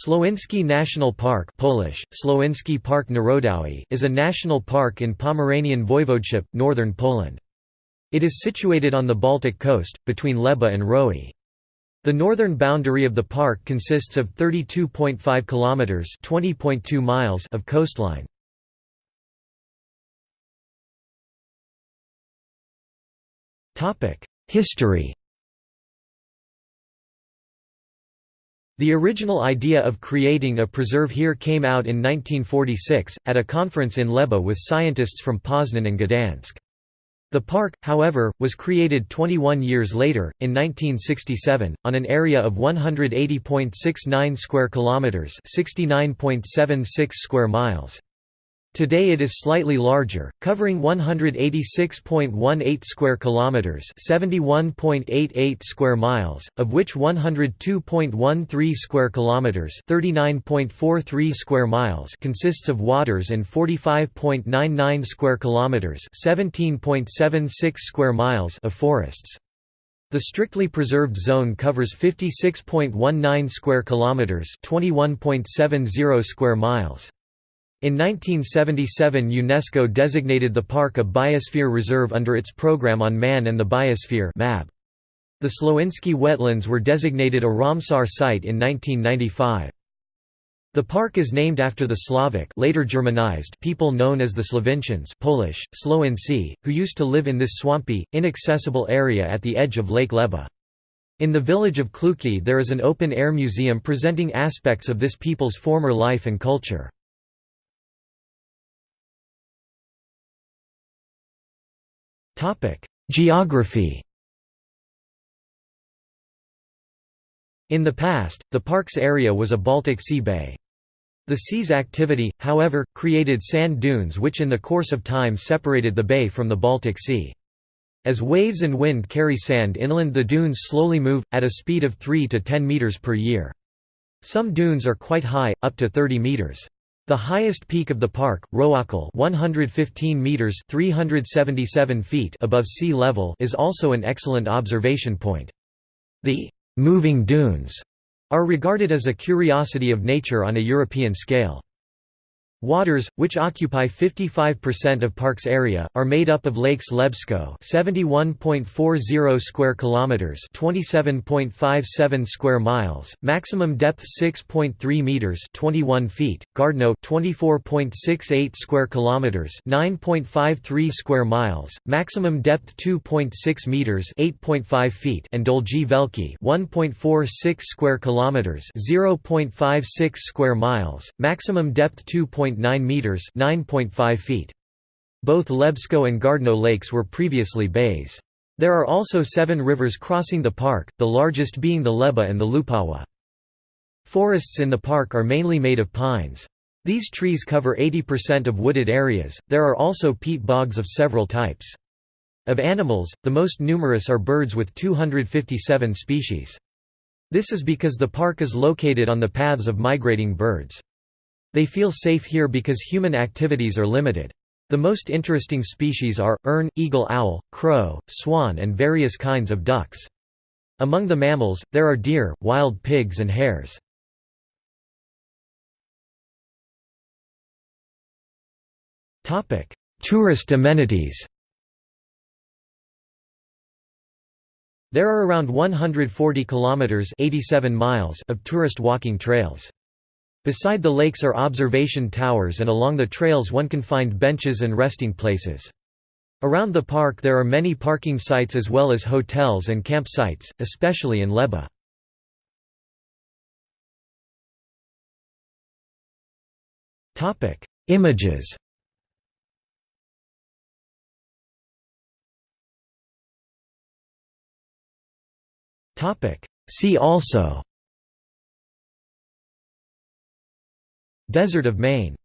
Słowiński National Park Polish, Słowiński Park Narodowy is a national park in Pomeranian Voivodeship, northern Poland. It is situated on the Baltic coast, between Leba and Roe. The northern boundary of the park consists of 32.5 kilometers (20.2 miles) of coastline. Topic: History The original idea of creating a preserve here came out in 1946, at a conference in Leba with scientists from Poznan and Gdansk. The park, however, was created 21 years later, in 1967, on an area of 180.69 square kilometers, 69.76 square miles. Today it is slightly larger, covering 186.18 square kilometers, 71.88 square miles, of which 102.13 square kilometers, 39.43 square miles consists of waters and 45.99 square kilometers, 17.76 square miles of forests. The strictly preserved zone covers 56.19 square kilometers, 21.70 square miles. In 1977 UNESCO designated the park a Biosphere Reserve under its Programme on Man and the Biosphere The Słowiński wetlands were designated a Ramsar site in 1995. The park is named after the Slavic later Germanized people known as the Slovincians Polish, Słowińcy, who used to live in this swampy, inaccessible area at the edge of Lake Leba. In the village of Kluki there is an open-air museum presenting aspects of this people's former life and culture. Geography In the past, the park's area was a Baltic Sea bay. The sea's activity, however, created sand dunes which in the course of time separated the bay from the Baltic Sea. As waves and wind carry sand inland the dunes slowly move, at a speed of 3 to 10 meters per year. Some dunes are quite high, up to 30 meters. The highest peak of the park, Rowokół 115 meters 377 feet above sea level is also an excellent observation point. The «moving dunes» are regarded as a curiosity of nature on a European scale. Waters, which occupy 55% of park's area, are made up of lakes Lebsko 71.40 square kilometers, 27.57 square miles, maximum depth 6.3 meters, 21 feet, Gardno 24.68 square kilometers, 9.53 square miles, maximum depth 2.6 meters, 8.5 feet, and Dolgi Veliki 1.46 square kilometers, 0.56 square miles, maximum depth 2. 9 meters (9.5 feet). Both Lebsko and Gardno lakes were previously bays. There are also seven rivers crossing the park, the largest being the Leba and the Lupawa. Forests in the park are mainly made of pines. These trees cover 80% of wooded areas. There are also peat bogs of several types. Of animals, the most numerous are birds with 257 species. This is because the park is located on the paths of migrating birds. They feel safe here because human activities are limited. The most interesting species are, ern, eagle-owl, crow, swan and various kinds of ducks. Among the mammals, there are deer, wild pigs and hares. Tourist amenities There are around 140 kilometers 87 miles of tourist walking trails. Beside the lakes are observation towers and along the trails one can find benches and resting places. Around the park there are many parking sites as well as hotels and campsites, especially in Leba. Images See also Desert of Maine